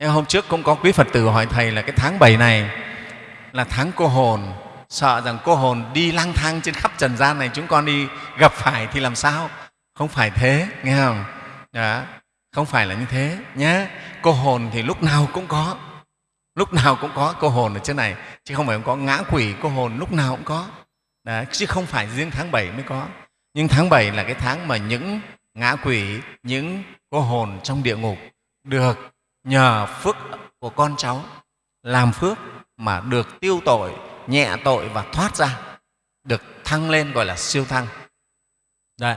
Nhưng hôm trước cũng có quý Phật tử hỏi Thầy là cái tháng 7 này là tháng cô hồn, sợ rằng cô hồn đi lang thang trên khắp trần gian này chúng con đi gặp phải thì làm sao? Không phải thế, nghe không? Đó, không phải là như thế nhé. Cô hồn thì lúc nào cũng có, lúc nào cũng có cô hồn ở trên này, chứ không phải không có ngã quỷ cô hồn lúc nào cũng có. Đó. chứ không phải riêng tháng 7 mới có. Nhưng tháng 7 là cái tháng mà những ngã quỷ, những cô hồn trong địa ngục được nhờ phước của con cháu làm phước mà được tiêu tội, nhẹ tội và thoát ra, được thăng lên gọi là siêu thăng. Đấy.